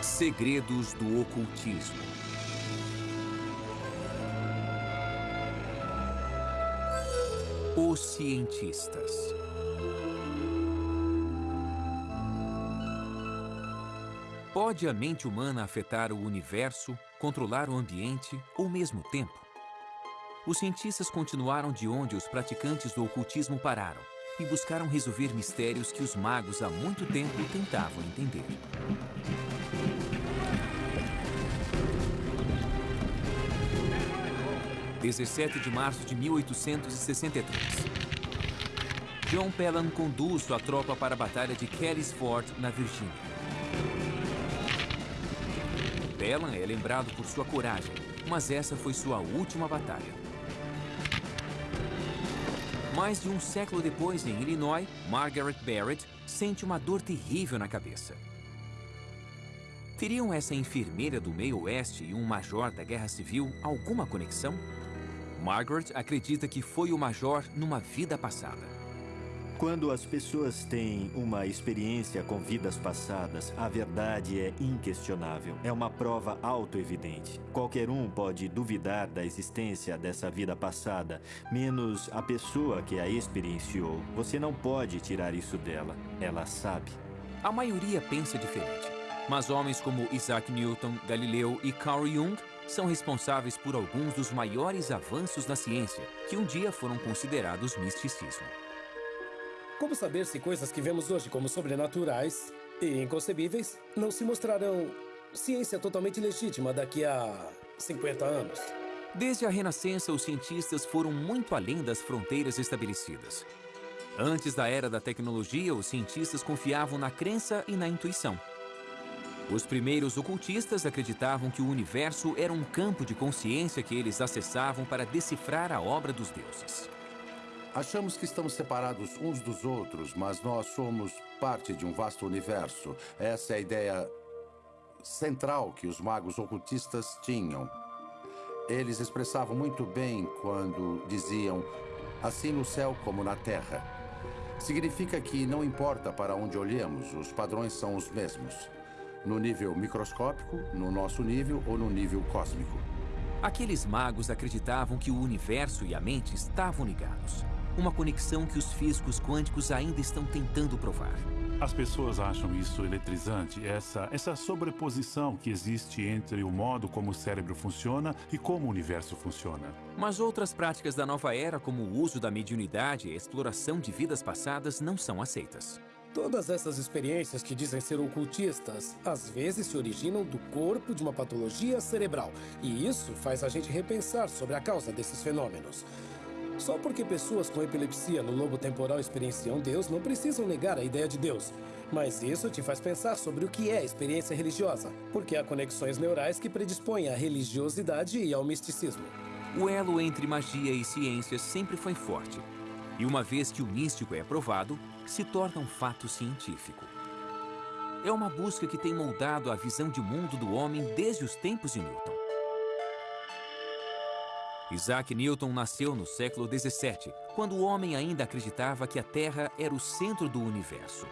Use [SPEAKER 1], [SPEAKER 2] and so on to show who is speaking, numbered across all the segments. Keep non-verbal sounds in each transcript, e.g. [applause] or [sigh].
[SPEAKER 1] Segredos do ocultismo. Os cientistas. Pode a mente humana afetar o universo, controlar o ambiente ou mesmo o tempo? Os cientistas continuaram de onde os praticantes do ocultismo pararam e buscaram resolver mistérios que os magos há muito tempo tentavam entender. 17 de março de 1863. John Pelham conduz sua tropa para a Batalha de Kelly's Ford, na Virgínia. Pelham é lembrado por sua coragem, mas essa foi sua última batalha. Mais de um século depois, em Illinois, Margaret Barrett sente uma dor terrível na cabeça. Teriam essa enfermeira do meio oeste e um major da Guerra Civil alguma conexão? Margaret acredita que foi o Major numa vida passada.
[SPEAKER 2] Quando as pessoas têm uma experiência com vidas passadas, a verdade é inquestionável. É uma prova autoevidente. Qualquer um pode duvidar da existência dessa vida passada, menos a pessoa que a experienciou. Você não pode tirar isso dela. Ela sabe.
[SPEAKER 1] A maioria pensa diferente. Mas homens como Isaac Newton, Galileu e Carl Jung são responsáveis por alguns dos maiores avanços na ciência, que um dia foram considerados misticismo.
[SPEAKER 3] Como saber se coisas que vemos hoje como sobrenaturais e inconcebíveis não se mostrarão ciência totalmente legítima daqui a 50 anos?
[SPEAKER 1] Desde a Renascença, os cientistas foram muito além das fronteiras estabelecidas. Antes da era da tecnologia, os cientistas confiavam na crença e na intuição. Os primeiros ocultistas acreditavam que o universo era um campo de consciência que eles acessavam para decifrar a obra dos deuses.
[SPEAKER 4] Achamos que estamos separados uns dos outros, mas nós somos parte de um vasto universo. Essa é a ideia central que os magos ocultistas tinham. Eles expressavam muito bem quando diziam assim no céu como na terra. Significa que não importa para onde olhemos, os padrões são os mesmos no nível microscópico, no nosso nível ou no nível cósmico.
[SPEAKER 1] Aqueles magos acreditavam que o universo e a mente estavam ligados. Uma conexão que os físicos quânticos ainda estão tentando provar.
[SPEAKER 5] As pessoas acham isso eletrizante, essa, essa sobreposição que existe entre o modo como o cérebro funciona e como o universo funciona.
[SPEAKER 1] Mas outras práticas da nova era, como o uso da mediunidade e a exploração de vidas passadas, não são aceitas.
[SPEAKER 3] Todas essas experiências que dizem ser ocultistas, às vezes se originam do corpo de uma patologia cerebral. E isso faz a gente repensar sobre a causa desses fenômenos. Só porque pessoas com epilepsia no lobo temporal experienciam Deus, não precisam negar a ideia de Deus. Mas isso te faz pensar sobre o que é experiência religiosa, porque há conexões neurais que predispõem à religiosidade e ao misticismo.
[SPEAKER 1] O elo entre magia e ciência sempre foi forte. E uma vez que o místico é provado, se torna um fato científico. É uma busca que tem moldado a visão de mundo do homem desde os tempos de Newton. Isaac Newton nasceu no século 17, quando o homem ainda acreditava que a Terra era o centro do universo.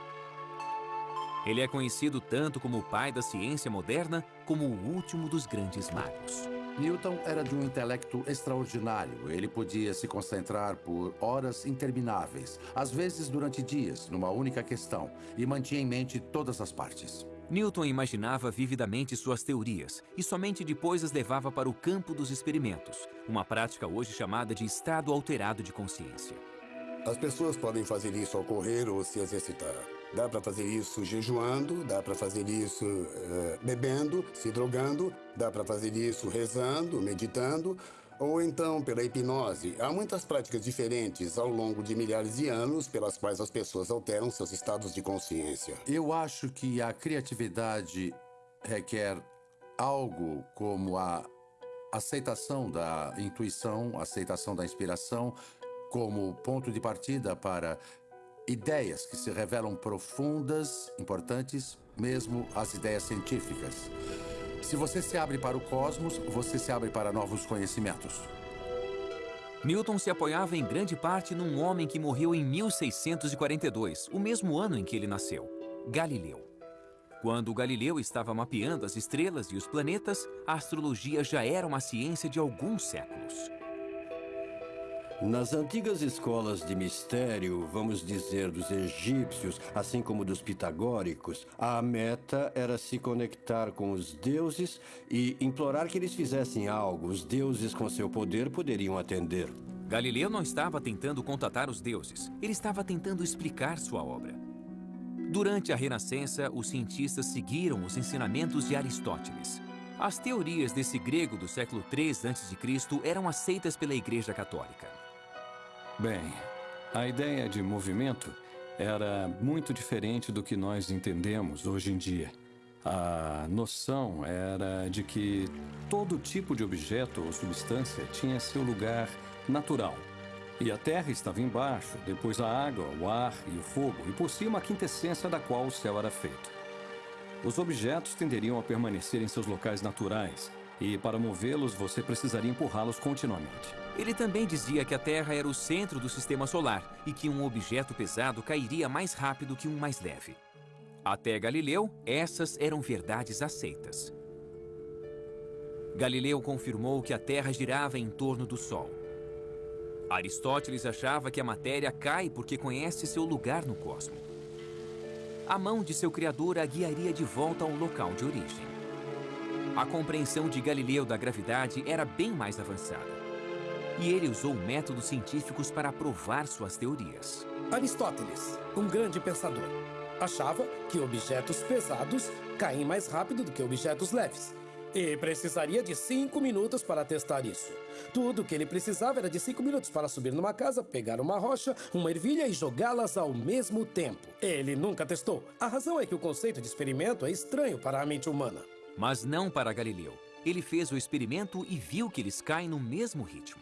[SPEAKER 1] Ele é conhecido tanto como o pai da ciência moderna, como o último dos grandes magos.
[SPEAKER 4] Newton era de um intelecto extraordinário. Ele podia se concentrar por horas intermináveis, às vezes durante dias, numa única questão, e mantinha em mente todas as partes.
[SPEAKER 1] Newton imaginava vividamente suas teorias e somente depois as levava para o campo dos experimentos, uma prática hoje chamada de estado alterado de consciência.
[SPEAKER 6] As pessoas podem fazer isso ao correr ou se exercitar. Dá para fazer isso jejuando, dá para fazer isso uh, bebendo, se drogando, dá para fazer isso rezando, meditando, ou então pela hipnose. Há muitas práticas diferentes ao longo de milhares de anos pelas quais as pessoas alteram seus estados de consciência.
[SPEAKER 4] Eu acho que a criatividade requer algo como a aceitação da intuição, aceitação da inspiração como ponto de partida para ideias que se revelam profundas, importantes, mesmo as ideias científicas. Se você se abre para o cosmos, você se abre para novos conhecimentos.
[SPEAKER 1] Newton se apoiava em grande parte num homem que morreu em 1642, o mesmo ano em que ele nasceu, Galileu. Quando Galileu estava mapeando as estrelas e os planetas, a astrologia já era uma ciência de alguns séculos.
[SPEAKER 7] Nas antigas escolas de mistério, vamos dizer dos egípcios, assim como dos pitagóricos, a meta era se conectar com os deuses e implorar que eles fizessem algo. Os deuses, com seu poder, poderiam atender.
[SPEAKER 1] Galileu não estava tentando contatar os deuses, ele estava tentando explicar sua obra. Durante a Renascença, os cientistas seguiram os ensinamentos de Aristóteles. As teorias desse grego do século III a.C. eram aceitas pela Igreja Católica.
[SPEAKER 8] Bem, a ideia de movimento era muito diferente do que nós entendemos hoje em dia. A noção era de que todo tipo de objeto ou substância tinha seu lugar natural. E a terra estava embaixo, depois a água, o ar e o fogo, e por cima a quintessência da qual o céu era feito. Os objetos tenderiam a permanecer em seus locais naturais, e para movê-los você precisaria empurrá-los continuamente.
[SPEAKER 1] Ele também dizia que a Terra era o centro do sistema solar e que um objeto pesado cairia mais rápido que um mais leve. Até Galileu, essas eram verdades aceitas. Galileu confirmou que a Terra girava em torno do Sol. Aristóteles achava que a matéria cai porque conhece seu lugar no cosmos. A mão de seu criador a guiaria de volta ao local de origem. A compreensão de Galileu da gravidade era bem mais avançada e ele usou métodos científicos para provar suas teorias.
[SPEAKER 3] Aristóteles, um grande pensador, achava que objetos pesados caem mais rápido do que objetos leves. E precisaria de cinco minutos para testar isso. Tudo o que ele precisava era de cinco minutos para subir numa casa, pegar uma rocha, uma ervilha e jogá-las ao mesmo tempo. Ele nunca testou. A razão é que o conceito de experimento é estranho para a mente humana.
[SPEAKER 1] Mas não para Galileu. Ele fez o experimento e viu que eles caem no mesmo ritmo.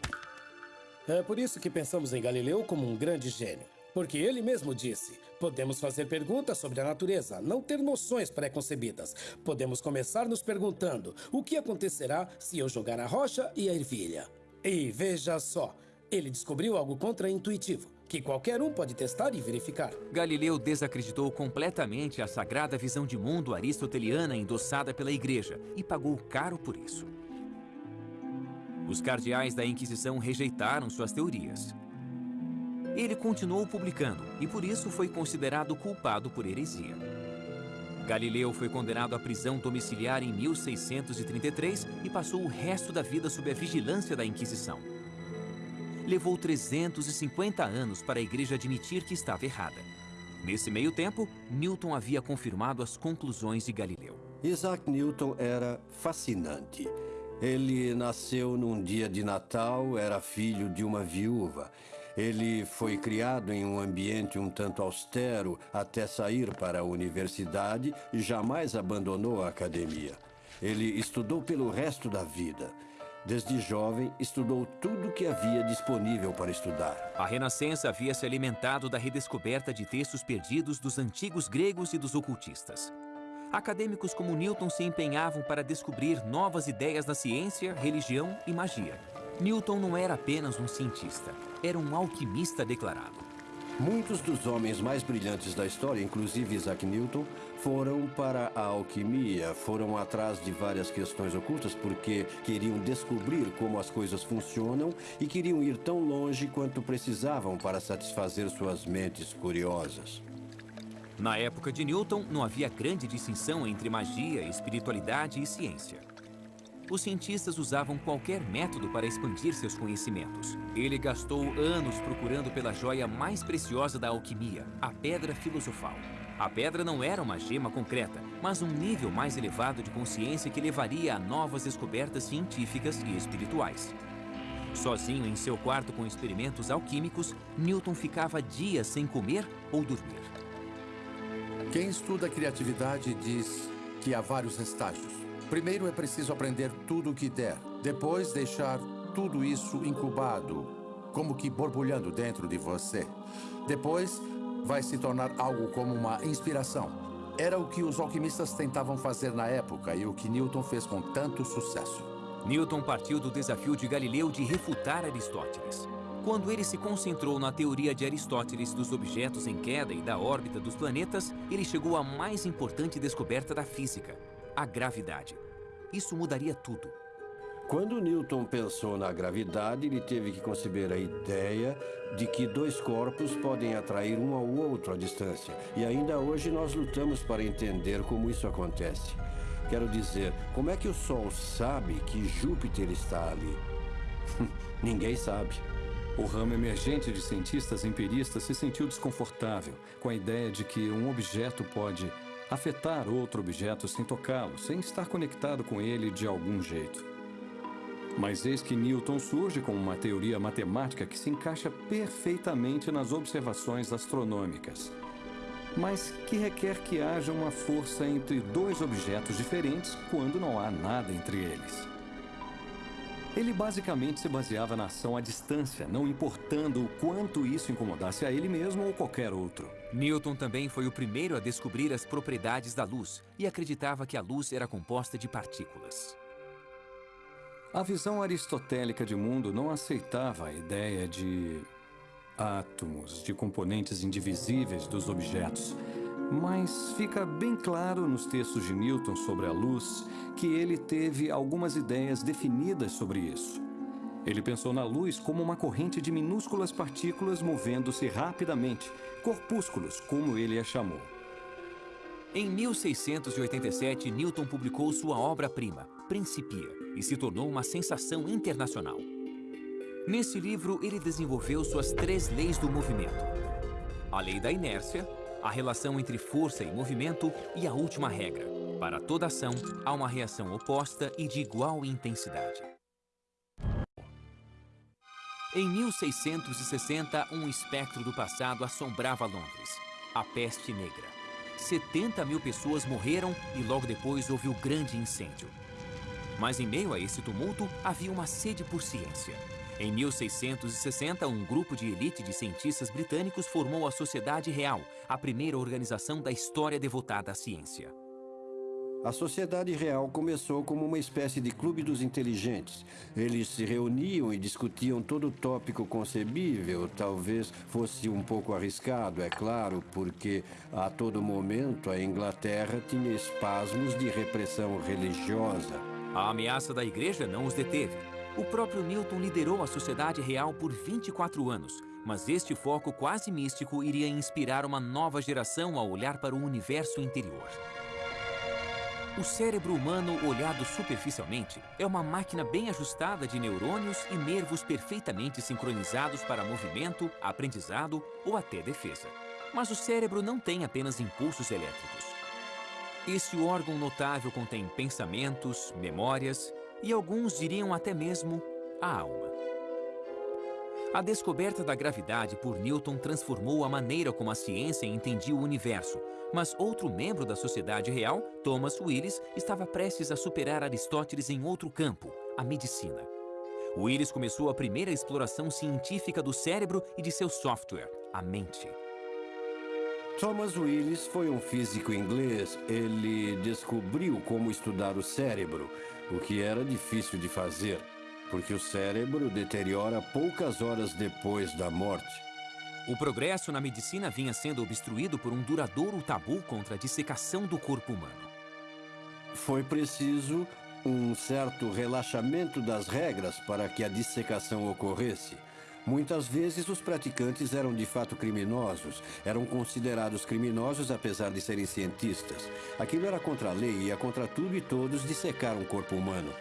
[SPEAKER 3] É por isso que pensamos em Galileu como um grande gênio. Porque ele mesmo disse: podemos fazer perguntas sobre a natureza, não ter noções pré-concebidas. Podemos começar nos perguntando: o que acontecerá se eu jogar a rocha e a ervilha? E veja só, ele descobriu algo contra-intuitivo que qualquer um pode testar e verificar.
[SPEAKER 1] Galileu desacreditou completamente a sagrada visão de mundo aristoteliana endossada pela Igreja e pagou caro por isso. Os cardeais da Inquisição rejeitaram suas teorias. Ele continuou publicando e por isso foi considerado culpado por heresia. Galileu foi condenado à prisão domiciliar em 1633 e passou o resto da vida sob a vigilância da Inquisição. Levou 350 anos para a igreja admitir que estava errada. Nesse meio tempo, Newton havia confirmado as conclusões de Galileu.
[SPEAKER 7] Isaac Newton era fascinante. Ele nasceu num dia de Natal, era filho de uma viúva. Ele foi criado em um ambiente um tanto austero até sair para a universidade e jamais abandonou a academia. Ele estudou pelo resto da vida. Desde jovem, estudou tudo que havia disponível para estudar.
[SPEAKER 1] A Renascença havia se alimentado da redescoberta de textos perdidos dos antigos gregos e dos ocultistas. Acadêmicos como Newton se empenhavam para descobrir novas ideias da ciência, religião e magia. Newton não era apenas um cientista, era um alquimista declarado.
[SPEAKER 7] Muitos dos homens mais brilhantes da história, inclusive Isaac Newton, foram para a alquimia, foram atrás de várias questões ocultas porque queriam descobrir como as coisas funcionam e queriam ir tão longe quanto precisavam para satisfazer suas mentes curiosas.
[SPEAKER 1] Na época de Newton, não havia grande distinção entre magia, espiritualidade e ciência. Os cientistas usavam qualquer método para expandir seus conhecimentos. Ele gastou anos procurando pela joia mais preciosa da alquimia, a pedra filosofal. A pedra não era uma gema concreta, mas um nível mais elevado de consciência que levaria a novas descobertas científicas e espirituais. Sozinho em seu quarto com experimentos alquímicos, Newton ficava dias sem comer ou dormir.
[SPEAKER 4] Quem estuda criatividade diz que há vários estágios. Primeiro é preciso aprender tudo o que der. Depois, deixar tudo isso incubado, como que borbulhando dentro de você. Depois, vai se tornar algo como uma inspiração. Era o que os alquimistas tentavam fazer na época e o que Newton fez com tanto sucesso.
[SPEAKER 1] Newton partiu do desafio de Galileu de refutar Aristóteles. Quando ele se concentrou na teoria de Aristóteles dos objetos em queda e da órbita dos planetas, ele chegou à mais importante descoberta da física, a gravidade. Isso mudaria tudo.
[SPEAKER 7] Quando Newton pensou na gravidade, ele teve que conceber a ideia de que dois corpos podem atrair um ao outro à distância. E ainda hoje nós lutamos para entender como isso acontece. Quero dizer, como é que o Sol sabe que Júpiter está ali? [laughs] Ninguém sabe.
[SPEAKER 8] O ramo emergente de cientistas empiristas se sentiu desconfortável com a ideia de que um objeto pode afetar outro objeto sem tocá-lo, sem estar conectado com ele de algum jeito. Mas eis que Newton surge com uma teoria matemática que se encaixa perfeitamente nas observações astronômicas, mas que requer que haja uma força entre dois objetos diferentes quando não há nada entre eles. Ele basicamente se baseava na ação à distância, não importando o quanto isso incomodasse a ele mesmo ou qualquer outro.
[SPEAKER 1] Newton também foi o primeiro a descobrir as propriedades da luz e acreditava que a luz era composta de partículas.
[SPEAKER 8] A visão aristotélica de mundo não aceitava a ideia de átomos, de componentes indivisíveis dos objetos. Mas fica bem claro nos textos de Newton sobre a luz que ele teve algumas ideias definidas sobre isso. Ele pensou na luz como uma corrente de minúsculas partículas movendo-se rapidamente, corpúsculos, como ele a chamou.
[SPEAKER 1] Em 1687, Newton publicou sua obra-prima, Principia, e se tornou uma sensação internacional. Nesse livro, ele desenvolveu suas três leis do movimento. A lei da inércia, a relação entre força e movimento e a última regra. Para toda ação, há uma reação oposta e de igual intensidade. Em 1660, um espectro do passado assombrava Londres, a peste negra. 70 mil pessoas morreram e logo depois houve o grande incêndio. Mas em meio a esse tumulto, havia uma sede por ciência. Em 1660, um grupo de elite de cientistas britânicos formou a Sociedade Real, a primeira organização da história devotada à ciência.
[SPEAKER 7] A Sociedade Real começou como uma espécie de clube dos inteligentes. Eles se reuniam e discutiam todo tópico concebível. Talvez fosse um pouco arriscado, é claro, porque a todo momento a Inglaterra tinha espasmos de repressão religiosa.
[SPEAKER 1] A ameaça da igreja não os deteve. O próprio Newton liderou a Sociedade Real por 24 anos, mas este foco quase místico iria inspirar uma nova geração a olhar para o universo interior. O cérebro humano, olhado superficialmente, é uma máquina bem ajustada de neurônios e nervos perfeitamente sincronizados para movimento, aprendizado ou até defesa. Mas o cérebro não tem apenas impulsos elétricos. Este órgão notável contém pensamentos, memórias e alguns diriam até mesmo a alma. A descoberta da gravidade por Newton transformou a maneira como a ciência entendia o universo, mas outro membro da Sociedade Real, Thomas Willis, estava prestes a superar Aristóteles em outro campo, a medicina. Willis começou a primeira exploração científica do cérebro e de seu software, a mente.
[SPEAKER 7] Thomas Willis foi um físico inglês. Ele descobriu como estudar o cérebro, o que era difícil de fazer, porque o cérebro deteriora poucas horas depois da morte.
[SPEAKER 1] O progresso na medicina vinha sendo obstruído por um duradouro tabu contra a dissecação do corpo humano.
[SPEAKER 7] Foi preciso um certo relaxamento das regras para que a dissecação ocorresse. Muitas vezes os praticantes eram de fato criminosos, eram considerados criminosos apesar de serem cientistas. Aquilo era contra a lei e ia contra tudo e todos dissecar um corpo humano.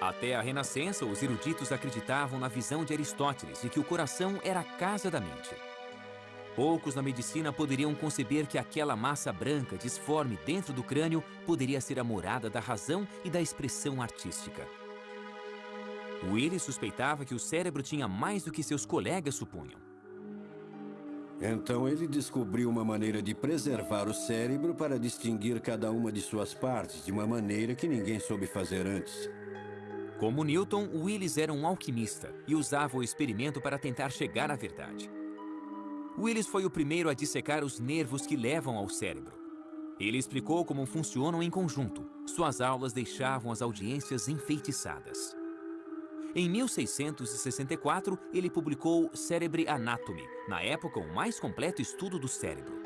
[SPEAKER 1] Até a Renascença, os eruditos acreditavam na visão de Aristóteles e que o coração era a casa da mente. Poucos na medicina poderiam conceber que aquela massa branca disforme dentro do crânio poderia ser a morada da razão e da expressão artística. Willis suspeitava que o cérebro tinha mais do que seus colegas supunham.
[SPEAKER 7] Então ele descobriu uma maneira de preservar o cérebro para distinguir cada uma de suas partes de uma maneira que ninguém soube fazer antes.
[SPEAKER 1] Como Newton, Willis era um alquimista e usava o experimento para tentar chegar à verdade. Willis foi o primeiro a dissecar os nervos que levam ao cérebro. Ele explicou como funcionam em conjunto. Suas aulas deixavam as audiências enfeitiçadas. Em 1664, ele publicou Cerebri Anatomy, na época o mais completo estudo do cérebro.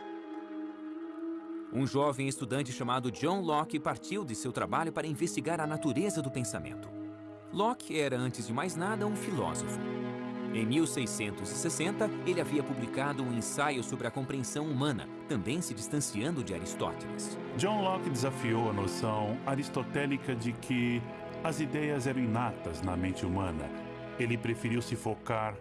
[SPEAKER 1] Um jovem estudante chamado John Locke partiu de seu trabalho para investigar a natureza do pensamento. Locke era, antes de mais nada, um filósofo. Em 1660, ele havia publicado um ensaio sobre a compreensão humana, também se distanciando de Aristóteles.
[SPEAKER 5] John Locke desafiou a noção aristotélica de que as ideias eram inatas na mente humana. Ele preferiu se focar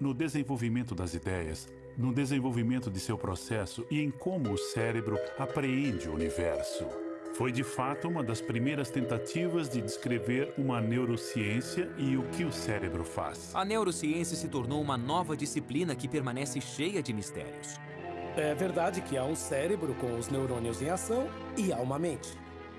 [SPEAKER 5] no desenvolvimento das ideias, no desenvolvimento de seu processo e em como o cérebro apreende o universo. Foi de fato uma das primeiras tentativas de descrever uma neurociência e o que o cérebro faz.
[SPEAKER 1] A neurociência se tornou uma nova disciplina que permanece cheia de mistérios.
[SPEAKER 3] É verdade que há um cérebro com os neurônios em ação e há uma mente.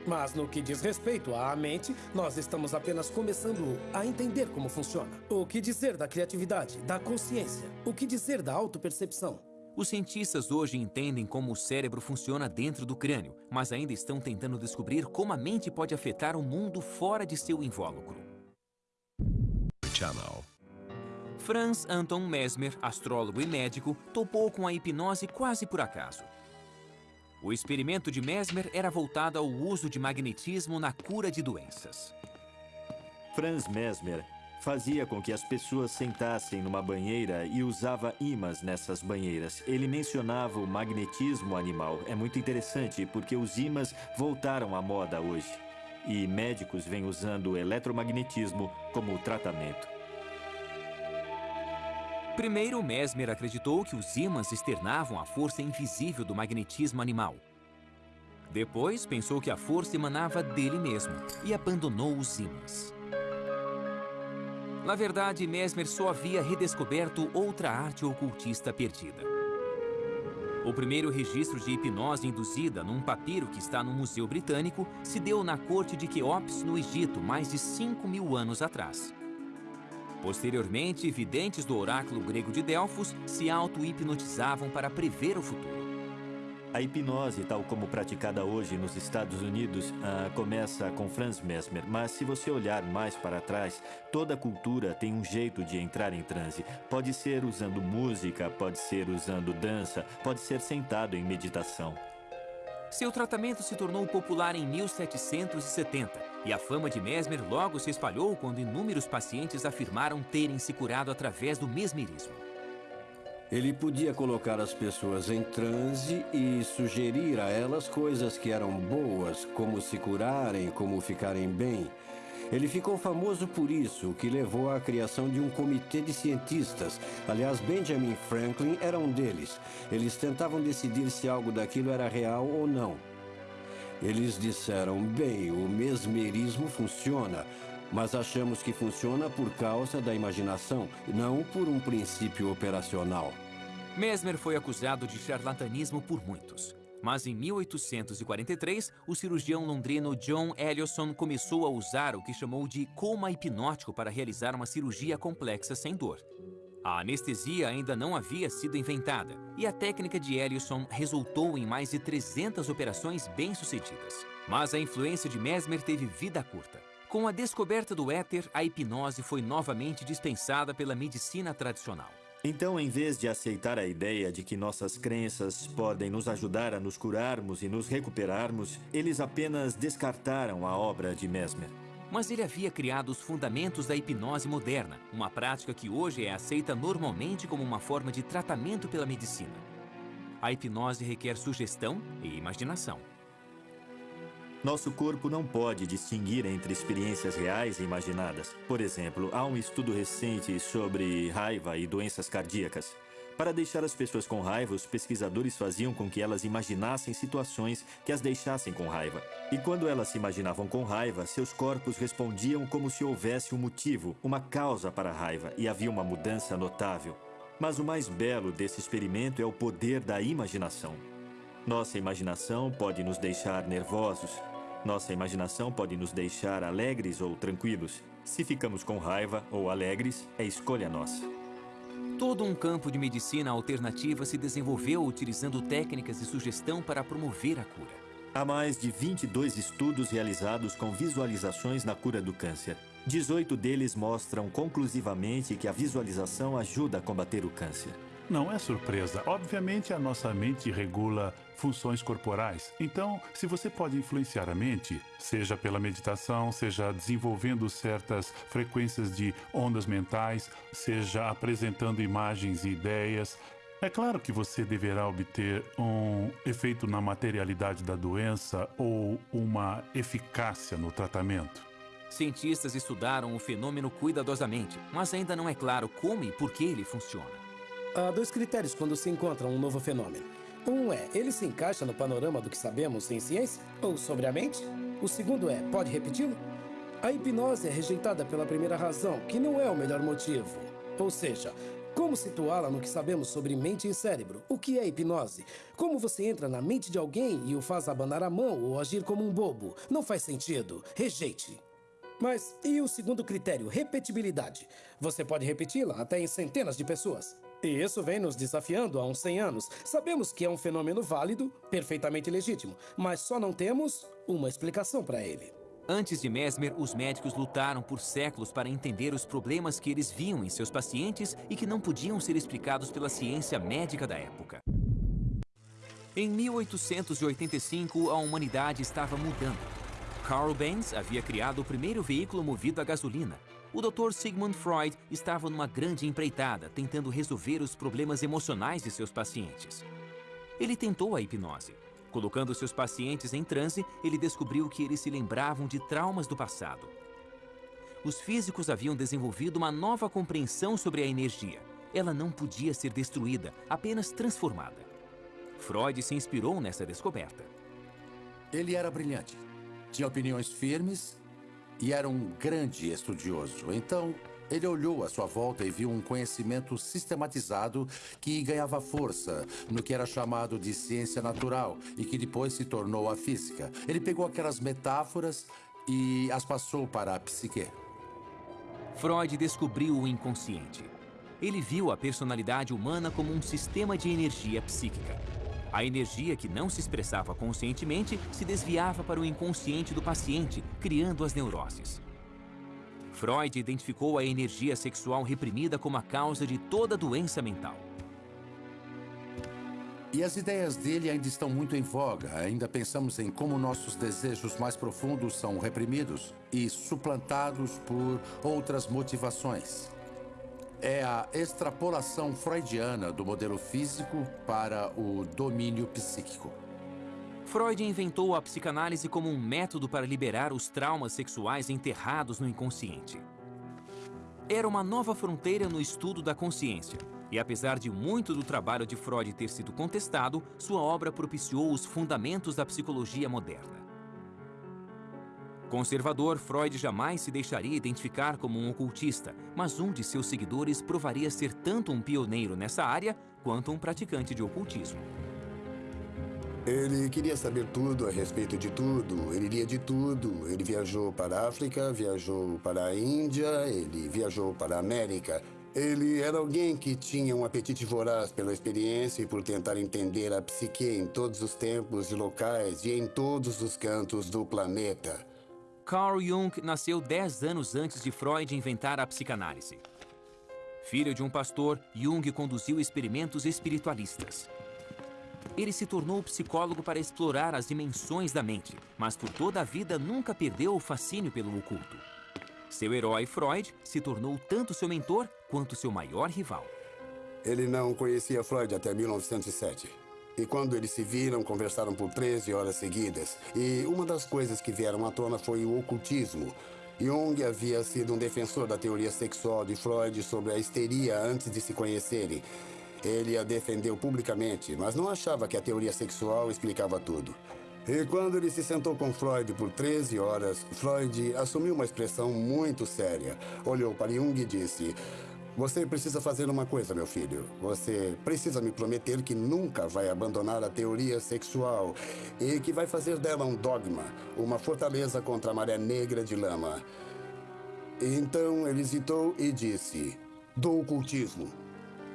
[SPEAKER 3] Mas no que diz respeito à mente, nós estamos apenas começando a entender como funciona. O que dizer da criatividade, da consciência? O que dizer da autopercepção?
[SPEAKER 1] Os cientistas hoje entendem como o cérebro funciona dentro do crânio, mas ainda estão tentando descobrir como a mente pode afetar o mundo fora de seu invólucro.
[SPEAKER 9] Channel.
[SPEAKER 1] Franz Anton Mesmer, astrólogo e médico, topou com a hipnose quase por acaso. O experimento de Mesmer era voltado ao uso de magnetismo na cura de doenças.
[SPEAKER 2] Franz Mesmer fazia com que as pessoas sentassem numa banheira e usava imãs nessas banheiras. Ele mencionava o magnetismo animal. É muito interessante porque os imãs voltaram à moda hoje. E médicos vêm usando o eletromagnetismo como tratamento.
[SPEAKER 1] Primeiro, Mesmer acreditou que os ímãs externavam a força invisível do magnetismo animal. Depois, pensou que a força emanava dele mesmo e abandonou os ímãs. Na verdade, Mesmer só havia redescoberto outra arte ocultista perdida. O primeiro registro de hipnose induzida num papiro que está no Museu Britânico se deu na corte de Queops, no Egito, mais de 5 mil anos atrás. Posteriormente, videntes do oráculo grego de Delfos se auto-hipnotizavam para prever o futuro.
[SPEAKER 2] A hipnose, tal como praticada hoje nos Estados Unidos, ah, começa com Franz Mesmer, mas se você olhar mais para trás, toda cultura tem um jeito de entrar em transe. Pode ser usando música, pode ser usando dança, pode ser sentado em meditação.
[SPEAKER 1] Seu tratamento se tornou popular em 1770 e a fama de Mesmer logo se espalhou quando inúmeros pacientes afirmaram terem se curado através do mesmerismo.
[SPEAKER 7] Ele podia colocar as pessoas em transe e sugerir a elas coisas que eram boas, como se curarem, como ficarem bem. Ele ficou famoso por isso, o que levou à criação de um comitê de cientistas. Aliás, Benjamin Franklin era um deles. Eles tentavam decidir se algo daquilo era real ou não. Eles disseram: bem, o mesmerismo funciona, mas achamos que funciona por causa da imaginação, não por um princípio operacional.
[SPEAKER 1] Mesmer foi acusado de charlatanismo por muitos. Mas em 1843, o cirurgião londrino John Ellison começou a usar o que chamou de coma hipnótico para realizar uma cirurgia complexa sem dor. A anestesia ainda não havia sido inventada e a técnica de Ellison resultou em mais de 300 operações bem-sucedidas. Mas a influência de Mesmer teve vida curta. Com a descoberta do éter, a hipnose foi novamente dispensada pela medicina tradicional.
[SPEAKER 2] Então, em vez de aceitar a ideia de que nossas crenças podem nos ajudar a nos curarmos e nos recuperarmos, eles apenas descartaram a obra de Mesmer.
[SPEAKER 1] Mas ele havia criado os fundamentos da hipnose moderna, uma prática que hoje é aceita normalmente como uma forma de tratamento pela medicina. A hipnose requer sugestão e imaginação.
[SPEAKER 2] Nosso corpo não pode distinguir entre experiências reais e imaginadas. Por exemplo, há um estudo recente sobre raiva e doenças cardíacas. Para deixar as pessoas com raiva, os pesquisadores faziam com que elas imaginassem situações que as deixassem com raiva. E quando elas se imaginavam com raiva, seus corpos respondiam como se houvesse um motivo, uma causa para a raiva, e havia uma mudança notável. Mas o mais belo desse experimento é o poder da imaginação. Nossa imaginação pode nos deixar nervosos. Nossa imaginação pode nos deixar alegres ou tranquilos. Se ficamos com raiva ou alegres, é escolha nossa.
[SPEAKER 1] Todo um campo de medicina alternativa se desenvolveu utilizando técnicas de sugestão para promover a cura.
[SPEAKER 2] Há mais de 22 estudos realizados com visualizações na cura do câncer. 18 deles mostram conclusivamente que a visualização ajuda a combater o câncer.
[SPEAKER 5] Não é surpresa. Obviamente, a nossa mente regula funções corporais. Então, se você pode influenciar a mente, seja pela meditação, seja desenvolvendo certas frequências de ondas mentais, seja apresentando imagens e ideias, é claro que você deverá obter um efeito na materialidade da doença ou uma eficácia no tratamento.
[SPEAKER 1] Cientistas estudaram o fenômeno cuidadosamente, mas ainda não é claro como e por que ele funciona.
[SPEAKER 3] Há dois critérios quando se encontra um novo fenômeno. Um é, ele se encaixa no panorama do que sabemos em ciência ou sobre a mente? O segundo é, pode repeti-lo? A hipnose é rejeitada pela primeira razão, que não é o melhor motivo. Ou seja, como situá-la no que sabemos sobre mente e cérebro? O que é hipnose? Como você entra na mente de alguém e o faz abanar a mão ou agir como um bobo? Não faz sentido. Rejeite. Mas e o segundo critério, repetibilidade? Você pode repeti-la até em centenas de pessoas. E isso vem nos desafiando há uns 100 anos. Sabemos que é um fenômeno válido, perfeitamente legítimo, mas só não temos uma explicação para ele.
[SPEAKER 1] Antes de Mesmer, os médicos lutaram por séculos para entender os problemas que eles viam em seus pacientes e que não podiam ser explicados pela ciência médica da época. Em 1885, a humanidade estava mudando. Carl Benz havia criado o primeiro veículo movido a gasolina. O Dr. Sigmund Freud estava numa grande empreitada, tentando resolver os problemas emocionais de seus pacientes. Ele tentou a hipnose. Colocando seus pacientes em transe, ele descobriu que eles se lembravam de traumas do passado. Os físicos haviam desenvolvido uma nova compreensão sobre a energia. Ela não podia ser destruída, apenas transformada. Freud se inspirou nessa descoberta.
[SPEAKER 4] Ele era brilhante tinha opiniões firmes e era um grande estudioso. Então, ele olhou à sua volta e viu um conhecimento sistematizado que ganhava força no que era chamado de ciência natural e que depois se tornou a física. Ele pegou aquelas metáforas e as passou para a psique.
[SPEAKER 1] Freud descobriu o inconsciente. Ele viu a personalidade humana como um sistema de energia psíquica. A energia que não se expressava conscientemente se desviava para o inconsciente do paciente, criando as neuroses. Freud identificou a energia sexual reprimida como a causa de toda doença mental.
[SPEAKER 4] E as ideias dele ainda estão muito em voga. Ainda pensamos em como nossos desejos mais profundos são reprimidos e suplantados por outras motivações é a extrapolação freudiana do modelo físico para o domínio psíquico.
[SPEAKER 1] Freud inventou a psicanálise como um método para liberar os traumas sexuais enterrados no inconsciente. Era uma nova fronteira no estudo da consciência, e apesar de muito do trabalho de Freud ter sido contestado, sua obra propiciou os fundamentos da psicologia moderna. Conservador, Freud jamais se deixaria identificar como um ocultista, mas um de seus seguidores provaria ser tanto um pioneiro nessa área quanto um praticante de ocultismo.
[SPEAKER 6] Ele queria saber tudo a respeito de tudo, ele lia de tudo. Ele viajou para a África, viajou para a Índia, ele viajou para a América. Ele era alguém que tinha um apetite voraz pela experiência e por tentar entender a psique em todos os tempos e locais e em todos os cantos do planeta.
[SPEAKER 1] Carl Jung nasceu 10 anos antes de Freud inventar a psicanálise. Filho de um pastor, Jung conduziu experimentos espiritualistas. Ele se tornou psicólogo para explorar as dimensões da mente, mas por toda a vida nunca perdeu o fascínio pelo oculto. Seu herói, Freud, se tornou tanto seu mentor quanto seu maior rival.
[SPEAKER 6] Ele não conhecia Freud até 1907. E quando eles se viram, conversaram por 13 horas seguidas. E uma das coisas que vieram à tona foi o ocultismo. Jung havia sido um defensor da teoria sexual de Freud sobre a histeria antes de se conhecerem. Ele a defendeu publicamente, mas não achava que a teoria sexual explicava tudo. E quando ele se sentou com Freud por 13 horas, Freud assumiu uma expressão muito séria. Olhou para Jung e disse: você precisa fazer uma coisa, meu filho. Você precisa me prometer que nunca vai abandonar a teoria sexual e que vai fazer dela um dogma, uma fortaleza contra a maré negra de lama. Então ele hesitou e disse: do ocultismo.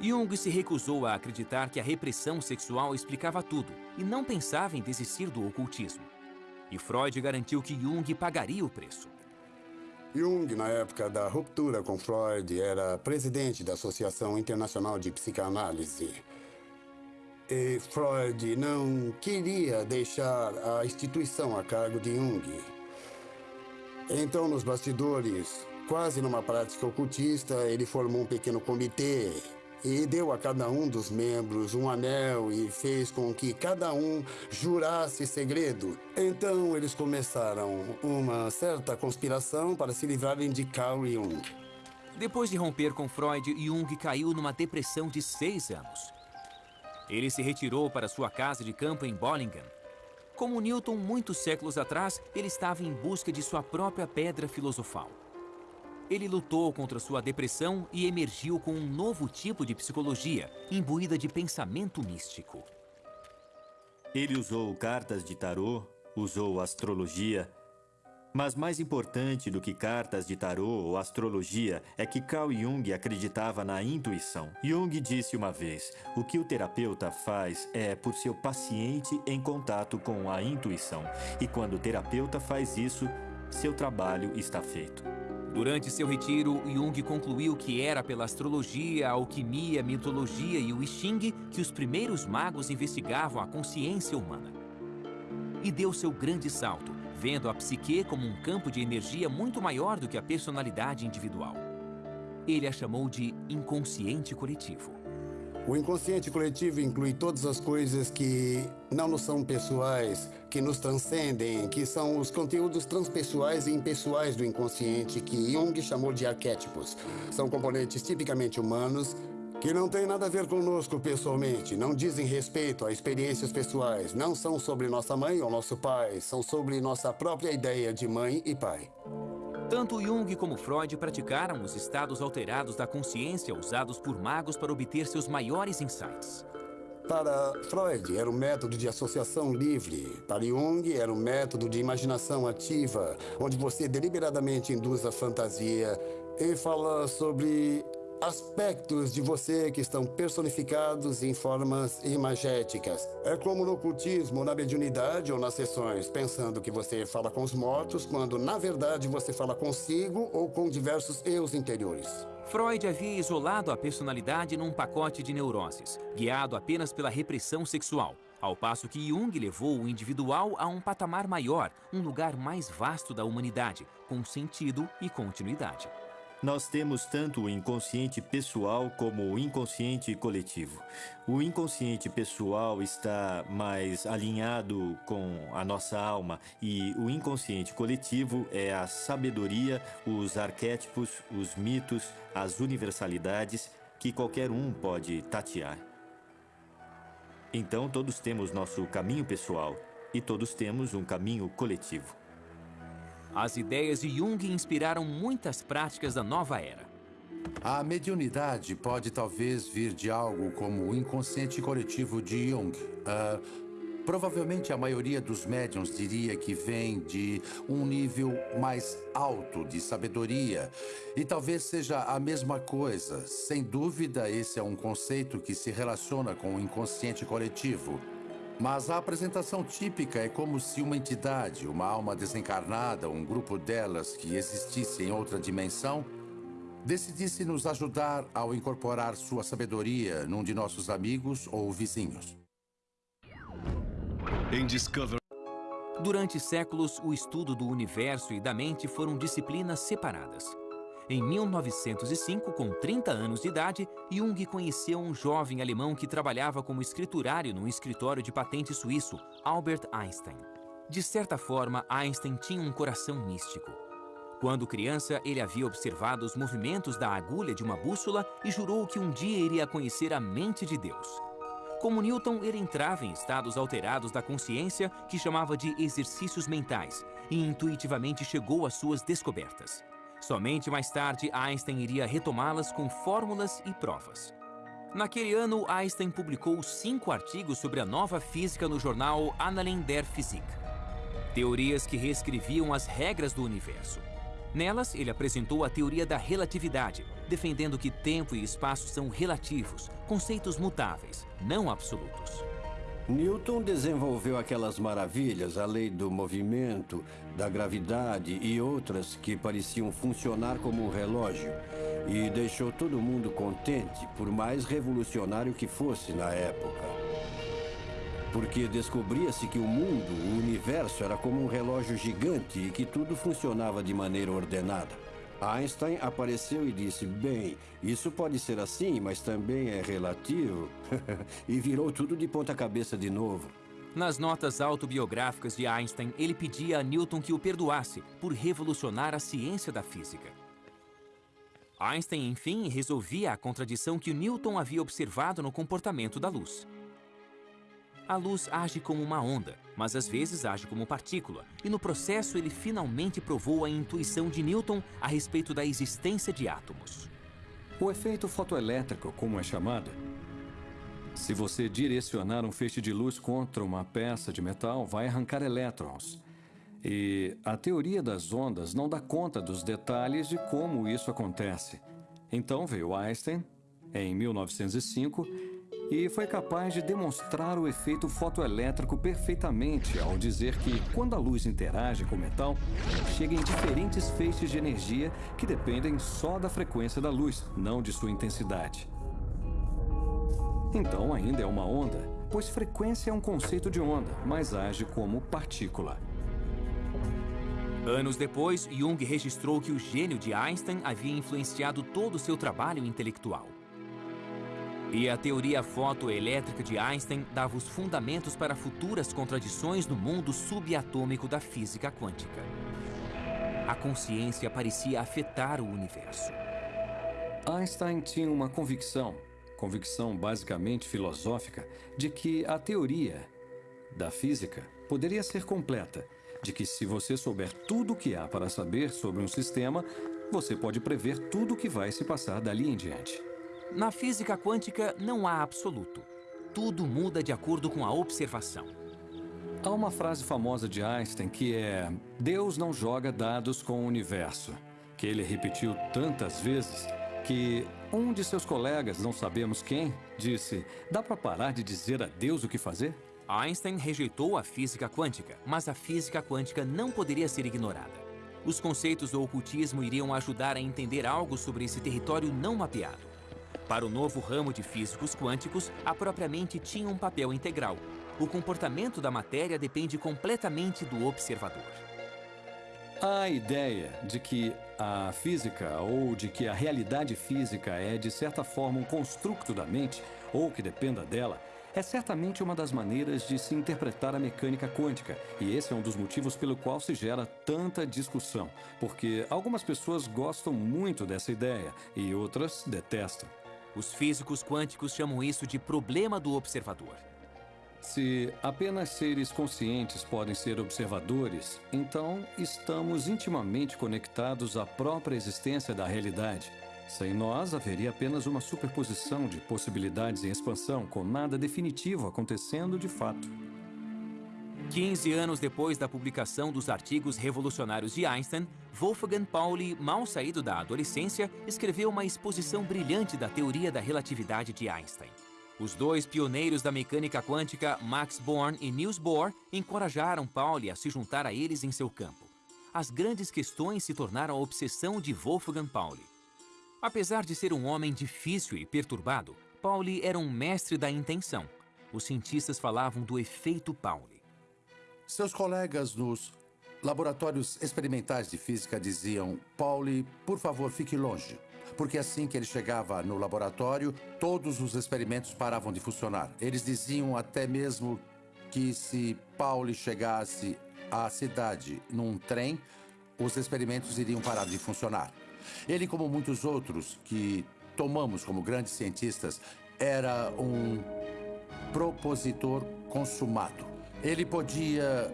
[SPEAKER 1] Jung se recusou a acreditar que a repressão sexual explicava tudo e não pensava em desistir do ocultismo. E Freud garantiu que Jung pagaria o preço.
[SPEAKER 6] Jung, na época da ruptura com Freud, era presidente da Associação Internacional de Psicanálise. E Freud não queria deixar a instituição a cargo de Jung. Então, nos bastidores, quase numa prática ocultista, ele formou um pequeno comitê e deu a cada um dos membros um anel e fez com que cada um jurasse segredo. Então eles começaram uma certa conspiração para se livrarem de Carl Jung.
[SPEAKER 1] Depois de romper com Freud, Jung caiu numa depressão de seis anos. Ele se retirou para sua casa de campo em Bollingen. Como Newton, muitos séculos atrás, ele estava em busca de sua própria pedra filosofal. Ele lutou contra sua depressão e emergiu com um novo tipo de psicologia, imbuída de pensamento místico.
[SPEAKER 2] Ele usou cartas de tarô, usou astrologia, mas mais importante do que cartas de tarô ou astrologia é que Carl Jung acreditava na intuição. Jung disse uma vez: o que o terapeuta faz é por seu paciente em contato com a intuição. E quando o terapeuta faz isso, seu trabalho está feito.
[SPEAKER 1] Durante seu retiro, Jung concluiu que era pela astrologia, alquimia, mitologia e o I Ching que os primeiros magos investigavam a consciência humana. E deu seu grande salto, vendo a psique como um campo de energia muito maior do que a personalidade individual. Ele a chamou de inconsciente coletivo.
[SPEAKER 6] O inconsciente coletivo inclui todas as coisas que não nos são pessoais, que nos transcendem, que são os conteúdos transpessoais e impessoais do inconsciente, que Jung chamou de arquétipos. São componentes tipicamente humanos que não têm nada a ver conosco pessoalmente, não dizem respeito a experiências pessoais, não são sobre nossa mãe ou nosso pai, são sobre nossa própria ideia de mãe e pai.
[SPEAKER 1] Tanto Jung como Freud praticaram os estados alterados da consciência usados por magos para obter seus maiores insights.
[SPEAKER 6] Para Freud, era um método de associação livre. Para Jung, era um método de imaginação ativa, onde você deliberadamente induz a fantasia e fala sobre aspectos de você que estão personificados em formas imagéticas. É como no ocultismo, na mediunidade ou nas sessões, pensando que você fala com os mortos, quando na verdade você fala consigo ou com diversos eus interiores.
[SPEAKER 1] Freud havia isolado a personalidade num pacote de neuroses, guiado apenas pela repressão sexual, ao passo que Jung levou o individual a um patamar maior, um lugar mais vasto da humanidade, com sentido e continuidade.
[SPEAKER 2] Nós temos tanto o inconsciente pessoal como o inconsciente coletivo. O inconsciente pessoal está mais alinhado com a nossa alma e o inconsciente coletivo é a sabedoria, os arquétipos, os mitos, as universalidades que qualquer um pode tatear. Então todos temos nosso caminho pessoal e todos temos um caminho coletivo.
[SPEAKER 1] As ideias de Jung inspiraram muitas práticas da nova era.
[SPEAKER 4] A mediunidade pode talvez vir de algo como o inconsciente coletivo de Jung. Uh, provavelmente a maioria dos médiums diria que vem de um nível mais alto de sabedoria. E talvez seja a mesma coisa. Sem dúvida, esse é um conceito que se relaciona com o inconsciente coletivo. Mas a apresentação típica é como se uma entidade, uma alma desencarnada, um grupo delas que existisse em outra dimensão, decidisse nos ajudar ao incorporar sua sabedoria num de nossos amigos ou vizinhos.
[SPEAKER 1] Em Discover... Durante séculos, o estudo do universo e da mente foram disciplinas separadas. Em 1905, com 30 anos de idade, Jung conheceu um jovem alemão que trabalhava como escriturário num escritório de patente suíço, Albert Einstein. De certa forma, Einstein tinha um coração místico. Quando criança, ele havia observado os movimentos da agulha de uma bússola e jurou que um dia iria conhecer a mente de Deus. Como Newton, ele entrava em estados alterados da consciência que chamava de exercícios mentais e intuitivamente chegou às suas descobertas. Somente mais tarde, Einstein iria retomá-las com fórmulas e provas. Naquele ano, Einstein publicou cinco artigos sobre a nova física no jornal Annalen der Physik. Teorias que reescreviam as regras do universo. Nelas, ele apresentou a teoria da relatividade, defendendo que tempo e espaço são relativos, conceitos mutáveis, não absolutos.
[SPEAKER 7] Newton desenvolveu aquelas maravilhas, a lei do movimento, da gravidade e outras que pareciam funcionar como um relógio. E deixou todo mundo contente, por mais revolucionário que fosse na época. Porque descobria-se que o mundo, o universo, era como um relógio gigante e que tudo funcionava de maneira ordenada. Einstein apareceu e disse: Bem, isso pode ser assim, mas também é relativo. [laughs] e virou tudo de ponta-cabeça de novo.
[SPEAKER 1] Nas notas autobiográficas de Einstein, ele pedia a Newton que o perdoasse por revolucionar a ciência da física. Einstein, enfim, resolvia a contradição que Newton havia observado no comportamento da luz. A luz age como uma onda, mas às vezes age como partícula, e no processo ele finalmente provou a intuição de Newton a respeito da existência de átomos.
[SPEAKER 8] O efeito fotoelétrico, como é chamado, se você direcionar um feixe de luz contra uma peça de metal, vai arrancar elétrons. E a teoria das ondas não dá conta dos detalhes de como isso acontece. Então veio Einstein, em 1905, e foi capaz de demonstrar o efeito fotoelétrico perfeitamente ao dizer que, quando a luz interage com o metal, chega em diferentes feixes de energia que dependem só da frequência da luz, não de sua intensidade. Então ainda é uma onda, pois frequência é um conceito de onda, mas age como partícula.
[SPEAKER 1] Anos depois, Jung registrou que o gênio de Einstein havia influenciado todo o seu trabalho intelectual. E a teoria fotoelétrica de Einstein dava os fundamentos para futuras contradições no mundo subatômico da física quântica. A consciência parecia afetar o universo.
[SPEAKER 8] Einstein tinha uma convicção, convicção basicamente filosófica, de que a teoria da física poderia ser completa, de que se você souber tudo o que há para saber sobre um sistema, você pode prever tudo o que vai se passar dali em diante.
[SPEAKER 1] Na física quântica não há absoluto. Tudo muda de acordo com a observação.
[SPEAKER 8] Há uma frase famosa de Einstein que é: Deus não joga dados com o universo, que ele repetiu tantas vezes que um de seus colegas, não sabemos quem, disse: Dá para parar de dizer a Deus o que fazer?
[SPEAKER 1] Einstein rejeitou a física quântica, mas a física quântica não poderia ser ignorada. Os conceitos do ocultismo iriam ajudar a entender algo sobre esse território não mapeado. Para o novo ramo de físicos quânticos, a própria mente tinha um papel integral. O comportamento da matéria depende completamente do observador.
[SPEAKER 8] A ideia de que a física ou de que a realidade física é, de certa forma, um construto da mente ou que dependa dela é certamente uma das maneiras de se interpretar a mecânica quântica, e esse é um dos motivos pelo qual se gera tanta discussão, porque algumas pessoas gostam muito dessa ideia e outras detestam.
[SPEAKER 1] Os físicos quânticos chamam isso de problema do observador.
[SPEAKER 8] Se apenas seres conscientes podem ser observadores, então estamos intimamente conectados à própria existência da realidade. Sem nós, haveria apenas uma superposição de possibilidades em expansão, com nada definitivo acontecendo de fato.
[SPEAKER 1] 15 anos depois da publicação dos artigos revolucionários de Einstein, Wolfgang Pauli, mal saído da adolescência, escreveu uma exposição brilhante da teoria da relatividade de Einstein. Os dois pioneiros da mecânica quântica, Max Born e Niels Bohr, encorajaram Pauli a se juntar a eles em seu campo. As grandes questões se tornaram a obsessão de Wolfgang Pauli. Apesar de ser um homem difícil e perturbado, Pauli era um mestre da intenção. Os cientistas falavam do efeito Pauli.
[SPEAKER 4] Seus colegas nos laboratórios experimentais de física diziam: Pauli, por favor, fique longe. Porque assim que ele chegava no laboratório, todos os experimentos paravam de funcionar. Eles diziam até mesmo que se Pauli chegasse à cidade num trem, os experimentos iriam parar de funcionar. Ele, como muitos outros que tomamos como grandes cientistas, era um propositor consumado. Ele podia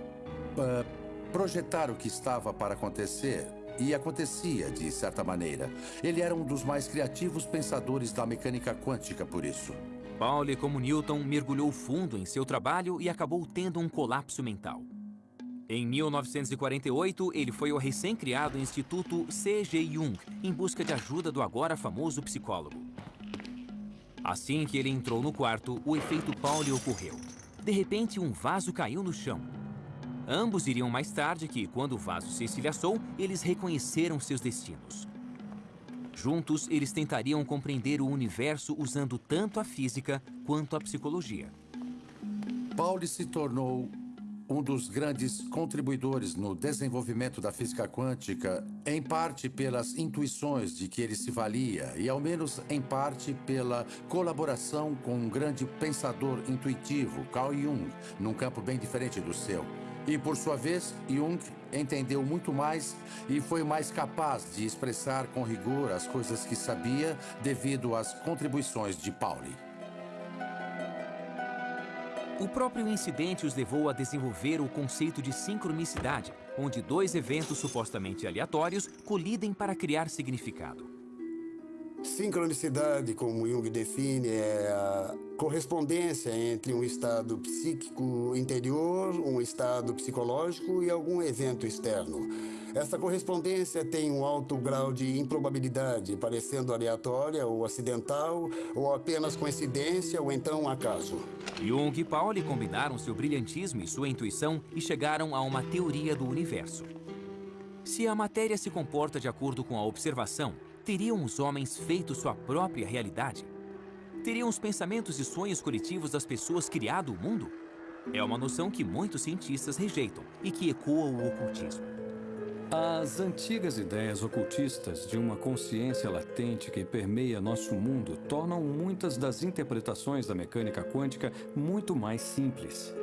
[SPEAKER 4] uh, projetar o que estava para acontecer e acontecia de certa maneira. Ele era um dos mais criativos pensadores da mecânica quântica por isso.
[SPEAKER 1] Pauli, como Newton, mergulhou fundo em seu trabalho e acabou tendo um colapso mental. Em 1948, ele foi ao recém-criado Instituto C.G. Jung em busca de ajuda do agora famoso psicólogo. Assim que ele entrou no quarto, o efeito Pauli ocorreu. De repente, um vaso caiu no chão. Ambos iriam mais tarde que, quando o vaso se estilhaçou, eles reconheceram seus destinos. Juntos, eles tentariam compreender o universo usando tanto a física quanto a psicologia.
[SPEAKER 4] Pauli se tornou um dos grandes contribuidores no desenvolvimento da física quântica, em parte pelas intuições de que ele se valia e, ao menos em parte, pela colaboração com um grande pensador intuitivo, Carl Jung, num campo bem diferente do seu. E, por sua vez, Jung entendeu muito mais e foi mais capaz de expressar com rigor as coisas que sabia devido às contribuições de Pauli.
[SPEAKER 1] O próprio incidente os levou a desenvolver o conceito de sincronicidade, onde dois eventos supostamente aleatórios colidem para criar significado.
[SPEAKER 6] Sincronicidade, como Jung define, é a correspondência entre um estado psíquico interior, um estado psicológico e algum evento externo. Essa correspondência tem um alto grau de improbabilidade, parecendo aleatória ou acidental, ou apenas coincidência ou então acaso.
[SPEAKER 1] Jung e Pauli combinaram seu brilhantismo e sua intuição e chegaram a uma teoria do universo. Se a matéria se comporta de acordo com a observação, teriam os homens feito sua própria realidade? Teriam os pensamentos e sonhos coletivos das pessoas criado o mundo? É uma noção que muitos cientistas rejeitam e que ecoa o ocultismo.
[SPEAKER 8] As antigas ideias ocultistas de uma consciência latente que permeia nosso mundo tornam muitas das interpretações da mecânica quântica muito mais simples.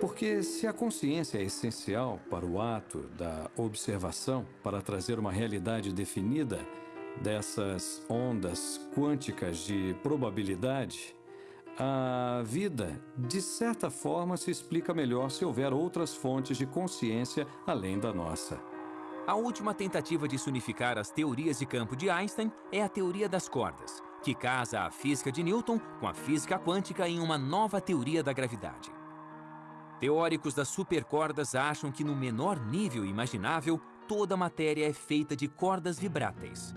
[SPEAKER 8] Porque se a consciência é essencial para o ato da observação, para trazer uma realidade definida dessas ondas quânticas de probabilidade, a vida, de certa forma, se explica melhor se houver outras fontes de consciência além da nossa.
[SPEAKER 1] A última tentativa de se unificar as teorias de campo de Einstein é a teoria das cordas, que casa a física de Newton com a física quântica em uma nova teoria da gravidade. Teóricos das supercordas acham que no menor nível imaginável, toda matéria é feita de cordas vibráteis.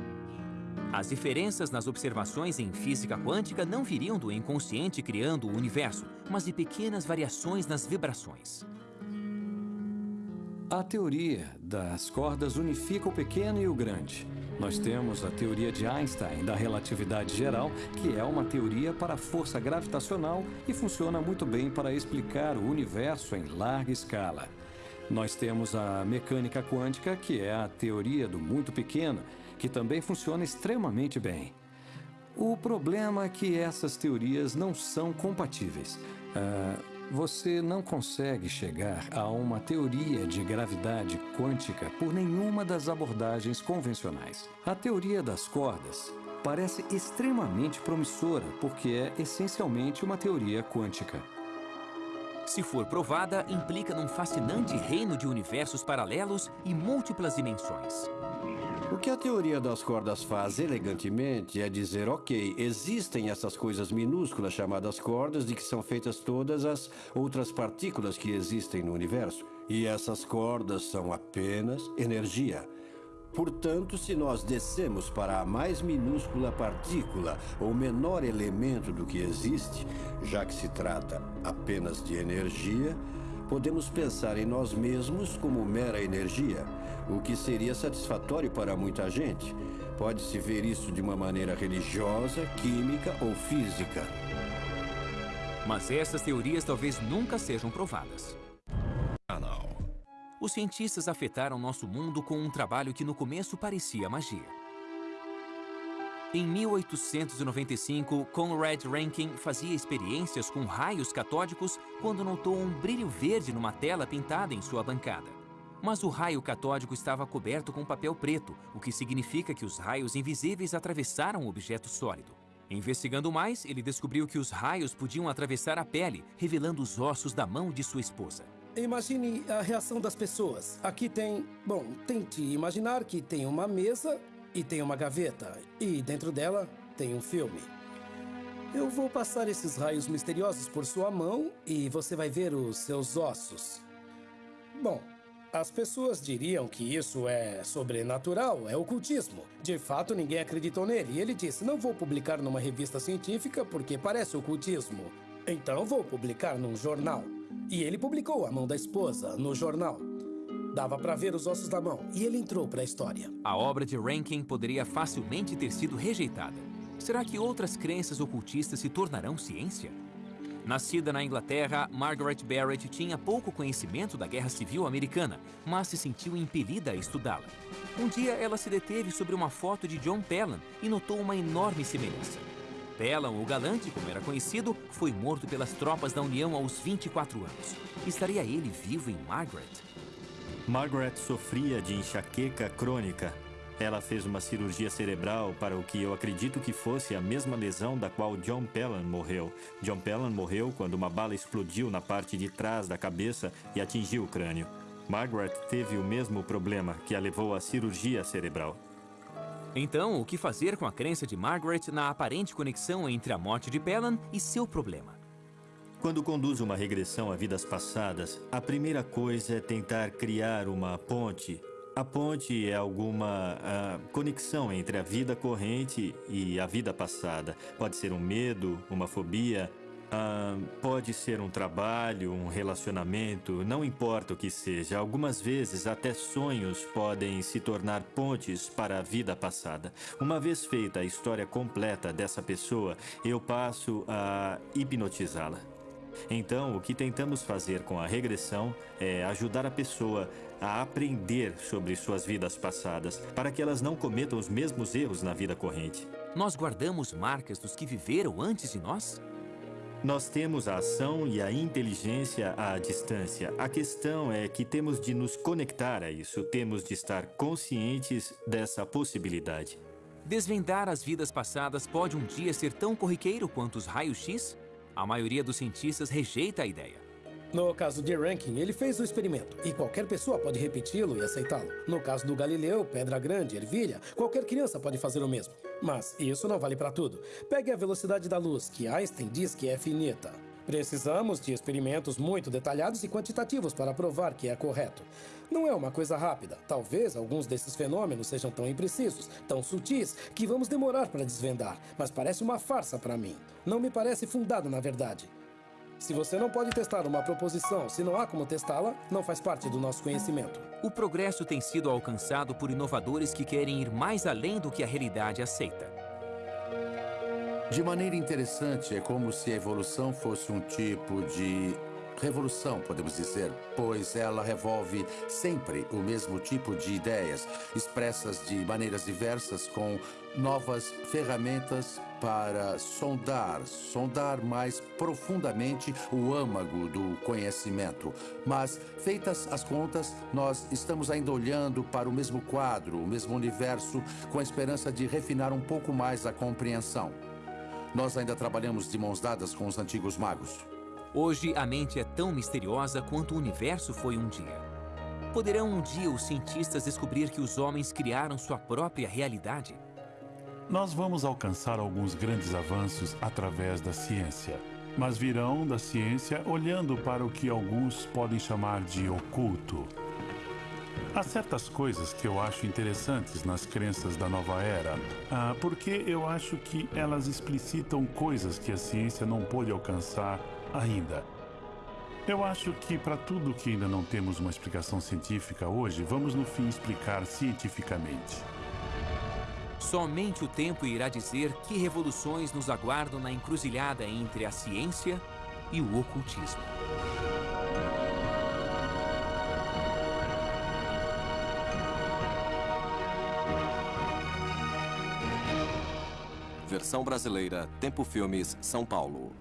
[SPEAKER 1] As diferenças nas observações em física quântica não viriam do inconsciente criando o universo, mas de pequenas variações nas vibrações.
[SPEAKER 8] A teoria das cordas unifica o pequeno e o grande. Nós temos a teoria de Einstein da relatividade geral, que é uma teoria para a força gravitacional e funciona muito bem para explicar o universo em larga escala. Nós temos a mecânica quântica, que é a teoria do muito pequeno, que também funciona extremamente bem. O problema é que essas teorias não são compatíveis. Uh, você não consegue chegar a uma teoria de gravidade quântica por nenhuma das abordagens convencionais. A teoria das cordas parece extremamente promissora porque é essencialmente uma teoria quântica.
[SPEAKER 1] Se for provada, implica num fascinante reino de universos paralelos e múltiplas dimensões.
[SPEAKER 7] O que a teoria das cordas faz elegantemente é dizer, ok, existem essas coisas minúsculas chamadas cordas de que são feitas todas as outras partículas que existem no universo. E essas cordas são apenas energia. Portanto, se nós descemos para a mais minúscula partícula ou menor elemento do que existe, já que se trata apenas de energia, podemos pensar em nós mesmos como mera energia o que seria satisfatório para muita gente. Pode-se ver isso de uma maneira religiosa, química ou física.
[SPEAKER 1] Mas essas teorias talvez nunca sejam provadas. Os cientistas afetaram nosso mundo com um trabalho que no começo parecia magia. Em 1895, Conrad Rankin fazia experiências com raios catódicos quando notou um brilho verde numa tela pintada em sua bancada. Mas o raio catódico estava coberto com papel preto, o que significa que os raios invisíveis atravessaram o objeto sólido. Investigando mais, ele descobriu que os raios podiam atravessar a pele, revelando os ossos da mão de sua esposa.
[SPEAKER 3] Imagine a reação das pessoas. Aqui tem... Bom, tente imaginar que tem uma mesa e tem uma gaveta. E dentro dela tem um filme. Eu vou passar esses raios misteriosos por sua mão e você vai ver os seus ossos. Bom, as pessoas diriam que isso é sobrenatural, é ocultismo. De fato, ninguém acreditou nele. E ele disse: Não vou publicar numa revista científica porque parece ocultismo. Então vou publicar num jornal. E ele publicou a mão da esposa no jornal. Dava para ver os ossos da mão e ele entrou para a história.
[SPEAKER 1] A obra de Rankin poderia facilmente ter sido rejeitada. Será que outras crenças ocultistas se tornarão ciência? Nascida na Inglaterra, Margaret Barrett tinha pouco conhecimento da Guerra Civil Americana, mas se sentiu impelida a estudá-la. Um dia, ela se deteve sobre uma foto de John Pelham e notou uma enorme semelhança. Pelham, o galante, como era conhecido, foi morto pelas tropas da União aos 24 anos. Estaria ele vivo em Margaret?
[SPEAKER 2] Margaret sofria de enxaqueca crônica. Ela fez uma cirurgia cerebral para o que eu acredito que fosse a mesma lesão da qual John Pelham morreu. John Pelham morreu quando uma bala explodiu na parte de trás da cabeça e atingiu o crânio. Margaret teve o mesmo problema que a levou à cirurgia cerebral.
[SPEAKER 1] Então, o que fazer com a crença de Margaret na aparente conexão entre a morte de Pelham e seu problema?
[SPEAKER 2] Quando conduz uma regressão a vidas passadas, a primeira coisa é tentar criar uma ponte. A ponte é alguma uh, conexão entre a vida corrente e a vida passada. Pode ser um medo, uma fobia, uh, pode ser um trabalho, um relacionamento, não importa o que seja. Algumas vezes, até sonhos podem se tornar pontes para a vida passada. Uma vez feita a história completa dessa pessoa, eu passo a hipnotizá-la. Então, o que tentamos fazer com a regressão é ajudar a pessoa a aprender sobre suas vidas passadas, para que elas não cometam os mesmos erros na vida corrente.
[SPEAKER 1] Nós guardamos marcas dos que viveram antes de nós?
[SPEAKER 2] Nós temos a ação e a inteligência à distância. A questão é que temos de nos conectar a isso, temos de estar conscientes dessa possibilidade.
[SPEAKER 1] Desvendar as vidas passadas pode um dia ser tão corriqueiro quanto os raios-x? A maioria dos cientistas rejeita a ideia.
[SPEAKER 3] No caso de Rankin, ele fez o experimento e qualquer pessoa pode repeti-lo e aceitá-lo. No caso do Galileu, Pedra Grande, Ervilha, qualquer criança pode fazer o mesmo. Mas isso não vale para tudo. Pegue a velocidade da luz, que Einstein diz que é finita. Precisamos de experimentos muito detalhados e quantitativos para provar que é correto. Não é uma coisa rápida. Talvez alguns desses fenômenos sejam tão imprecisos, tão sutis, que vamos demorar para desvendar, mas parece uma farsa para mim. Não me parece fundado na verdade. Se você não pode testar uma proposição se não há como testá-la, não faz parte do nosso conhecimento.
[SPEAKER 1] O progresso tem sido alcançado por inovadores que querem ir mais além do que a realidade aceita.
[SPEAKER 4] De maneira interessante, é como se a evolução fosse um tipo de revolução, podemos dizer, pois ela revolve sempre o mesmo tipo de ideias, expressas de maneiras diversas, com novas ferramentas para sondar, sondar mais profundamente o âmago do conhecimento. Mas, feitas as contas, nós estamos ainda olhando para o mesmo quadro, o mesmo universo, com a esperança de refinar um pouco mais a compreensão. Nós ainda trabalhamos de mãos dadas com os antigos magos.
[SPEAKER 1] Hoje, a mente é tão misteriosa quanto o universo foi um dia. Poderão um dia os cientistas descobrir que os homens criaram sua própria realidade?
[SPEAKER 5] Nós vamos alcançar alguns grandes avanços através da ciência, mas virão da ciência olhando para o que alguns podem chamar de oculto. Há certas coisas que eu acho interessantes nas crenças da nova era, ah, porque eu acho que elas explicitam coisas que a ciência não pôde alcançar ainda. Eu acho que para tudo que ainda não temos uma explicação científica hoje, vamos no fim explicar cientificamente.
[SPEAKER 1] Somente o tempo irá dizer que revoluções nos aguardam na encruzilhada entre a ciência e o ocultismo.
[SPEAKER 9] Versão brasileira, Tempo Filmes, São Paulo.